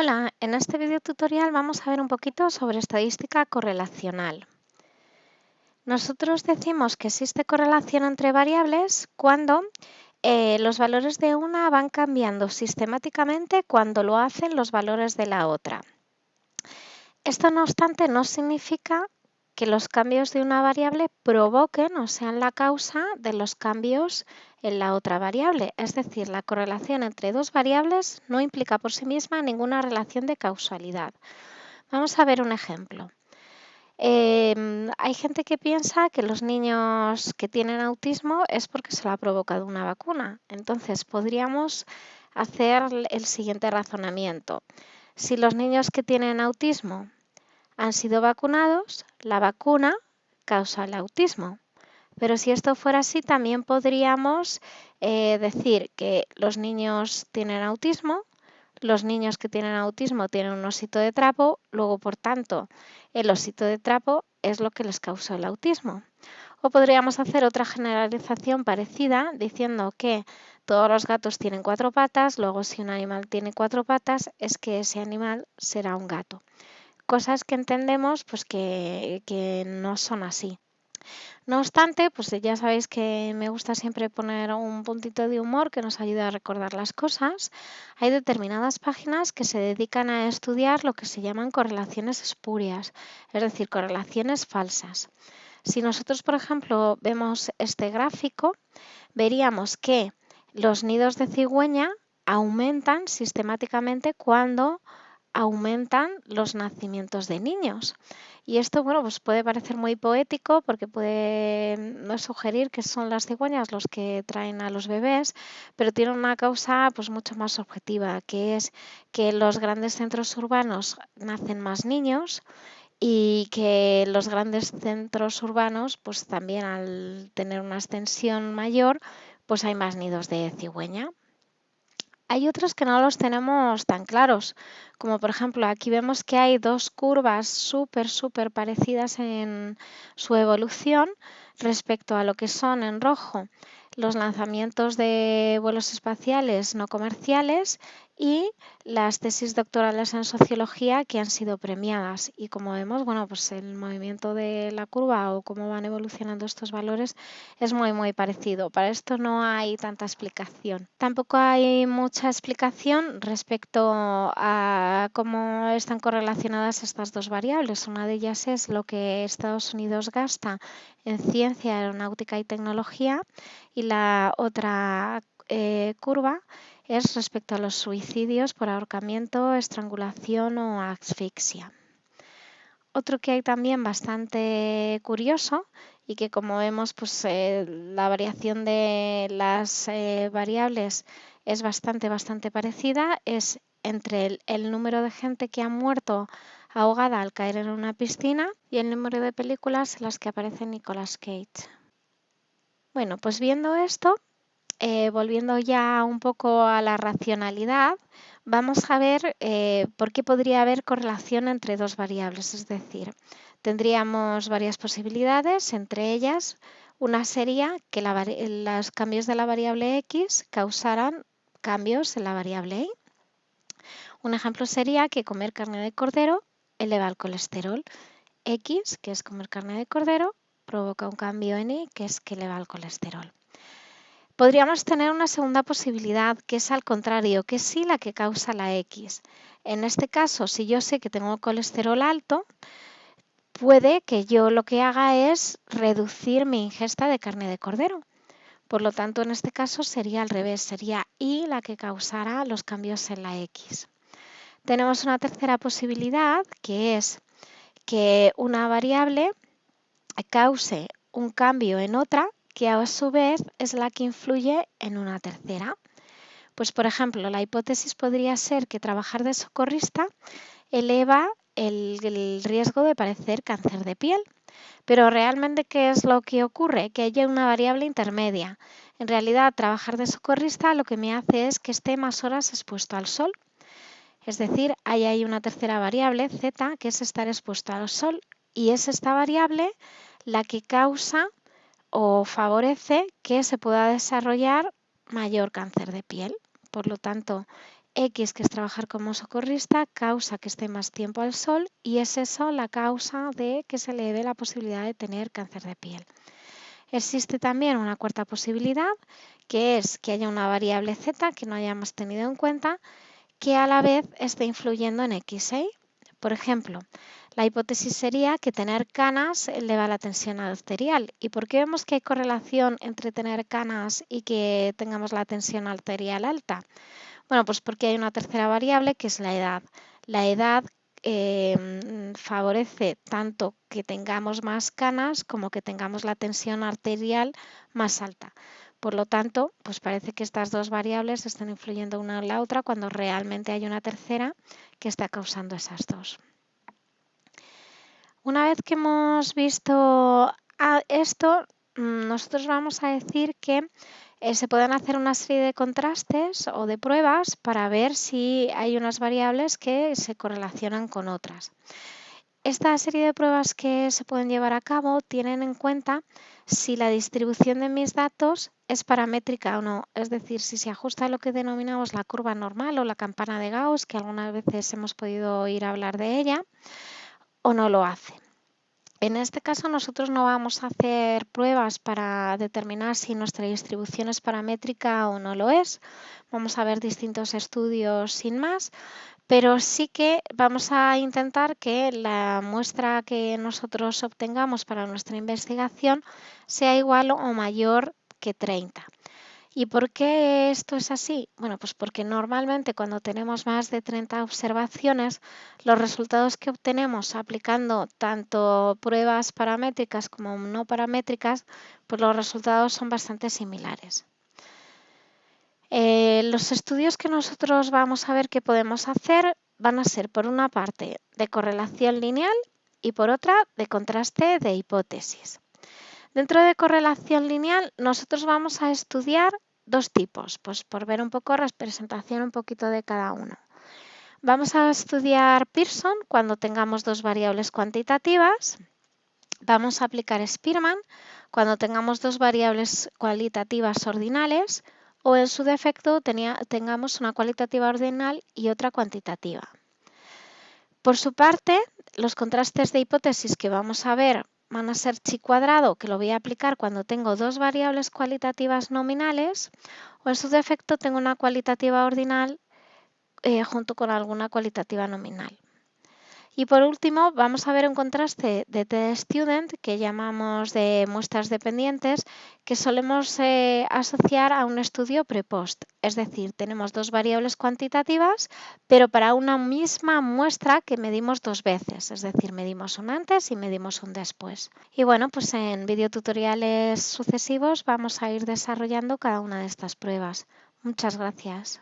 Hola, en este video tutorial vamos a ver un poquito sobre estadística correlacional. Nosotros decimos que existe correlación entre variables cuando eh, los valores de una van cambiando sistemáticamente cuando lo hacen los valores de la otra. Esto no obstante no significa que los cambios de una variable provoquen o sean la causa de los cambios en la otra variable. Es decir, la correlación entre dos variables no implica por sí misma ninguna relación de causalidad. Vamos a ver un ejemplo. Em, hay gente que piensa que los niños que tienen autismo es porque se lo ha provocado una vacuna. Entonces podríamos hacer el siguiente razonamiento. Si los niños que tienen autismo han sido vacunados, la vacuna causa el autismo. Pero si esto fuera así, también podríamos eh, decir que los niños tienen autismo, los niños que tienen autismo tienen un osito de trapo, luego, por tanto, el osito de trapo es lo que les causó el autismo. O podríamos hacer otra generalización parecida diciendo que todos los gatos tienen cuatro patas, luego si un animal tiene cuatro patas es que ese animal será un gato cosas que entendemos pues que, que no son así. No obstante, pues ya sabéis que me gusta siempre poner un puntito de humor que nos ayuda a recordar las cosas. Hay determinadas páginas que se dedican a estudiar lo que se llaman correlaciones espurias, es decir, correlaciones falsas. Si nosotros, por ejemplo, vemos este gráfico, veríamos que los nidos de cigüeña aumentan sistemáticamente cuando aumentan los nacimientos de niños. Y esto, bueno, pues puede parecer muy poético porque puede sugerir que son las cigüeñas los que traen a los bebés, pero tiene una causa pues mucho más objetiva, que es que en los grandes centros urbanos nacen más niños y que los grandes centros urbanos, pues también al tener una extensión mayor, pues hay más nidos de cigüeña. Hay otros que no los tenemos tan claros, como por ejemplo aquí vemos que hay dos curvas súper, súper parecidas en su evolución respecto a lo que son en rojo. Los lanzamientos de vuelos espaciales no comerciales y las tesis doctorales en sociología que han sido premiadas. Y como vemos, bueno, pues el movimiento de la curva o cómo van evolucionando estos valores es muy, muy parecido. Para esto no hay tanta explicación. Tampoco hay mucha explicación respecto a cómo están correlacionadas estas dos variables. Una de ellas es lo que Estados Unidos gasta en ciencia, aeronáutica y tecnología y la otra eh, curva es respecto a los suicidios por ahorcamiento, estrangulación o asfixia. Otro que hay también bastante curioso y que como vemos pues eh, la variación de las eh, variables es bastante bastante parecida es entre el número de gente que ha muerto ahogada al caer en una piscina y el número de películas en las que aparece Nicolas Cage. Bueno, pues viendo esto, eh, volviendo ya un poco a la racionalidad, vamos a ver eh, por qué podría haber correlación entre dos variables. Es decir, tendríamos varias posibilidades, entre ellas una sería que los cambios de la variable x causaran cambios en la variable y. Un ejemplo sería que comer carne de cordero eleva el colesterol. X, que es comer carne de cordero, provoca un cambio en Y, que es que eleva el colesterol. Podríamos tener una segunda posibilidad, que es al contrario, que es sí la que causa la X. En este caso, si yo sé que tengo colesterol alto, puede que yo lo que haga es reducir mi ingesta de carne de cordero. Por lo tanto, en este caso sería al revés, sería Y la que causara los cambios en la X. Tenemos una tercera posibilidad que es que una variable cause un cambio en otra que a su vez es la que influye en una tercera. Pues por ejemplo, la hipótesis podría ser que trabajar de socorrista eleva el, riesgo de padecer cáncer de piel. Pero realmente, ¿qué es lo que ocurre? Que haya una variable intermedia. En realidad, trabajar de socorrista lo que me hace es que esté más horas expuesto al sol. Es decir, hay ahí una tercera variable, z, que es estar expuesto al sol y es esta variable la que causa o favorece que se pueda desarrollar mayor cáncer de piel. Por lo tanto, X, que es trabajar como socorrista, causa que esté más tiempo al sol y es eso la causa de que se le dé la posibilidad de tener cáncer de piel. Existe también una cuarta posibilidad, que es que haya una variable Z que no hayamos tenido en cuenta, que a la vez esté influyendo en X. ¿eh? Por ejemplo, la hipótesis sería que tener canas eleva la tensión arterial. ¿Y por qué vemos que hay correlación entre tener canas y que tengamos la tensión arterial alta? Bueno, pues porque hay una tercera variable que es la edad. La edad em, favorece tanto que tengamos más canas como que tengamos la tensión arterial más alta. Por lo tanto, pues parece que estas dos variables están influyendo una en la otra cuando realmente hay una tercera que está causando esas dos. Una vez que hemos visto esto, mm, nosotros vamos a decir que eh, se pueden hacer una serie de contrastes o de pruebas para ver si hay unas variables que se correlacionan con otras. Esta serie de pruebas que se pueden llevar a cabo tienen en cuenta si la distribución de mis datos es paramétrica o no, es decir, si se ajusta a lo que denominamos la curva normal o la campana de Gauss, que algunas veces hemos podido oír hablar de ella, o no lo hace. En este caso nosotros no vamos a hacer pruebas para determinar si nuestra distribución es paramétrica o no lo es. Vamos a ver distintos estudios sin más, pero sí que vamos a intentar que la muestra que nosotros obtengamos para nuestra investigación sea igual o mayor que 30. ¿Y por qué esto es así? Bueno, pues porque normalmente cuando tenemos más de 30 observaciones, los resultados que obtenemos aplicando tanto pruebas paramétricas como no paramétricas, pues los resultados son bastante similares. Eh, los estudios que nosotros vamos a ver que podemos hacer van a ser por una parte de correlación lineal y por otra de contraste de hipótesis. Dentro de correlación lineal, nosotros vamos a estudiar dos tipos, pues por ver un poco representación un poquito de cada uno. Vamos a estudiar Pearson cuando tengamos dos variables cuantitativas. Vamos a aplicar Spearman cuando tengamos dos variables cualitativas ordinales o en su defecto tengamos una cualitativa ordinal y otra cuantitativa. Por su parte, los contrastes de hipótesis que vamos a ver van a ser chi cuadrado, que lo voy a aplicar cuando tengo dos variables cualitativas nominales, o en su defecto tengo una cualitativa ordinal eh, junto con alguna cualitativa nominal. Y por último, vamos a ver un contraste de T-Student que llamamos de muestras dependientes que solemos eh, asociar a un estudio pre-post. Es decir, tenemos dos variables cuantitativas, pero para una misma muestra que medimos dos veces. Es decir, medimos un antes y medimos un después. Y bueno, pues en videotutoriales sucesivos vamos a ir desarrollando cada una de estas pruebas. Muchas gracias.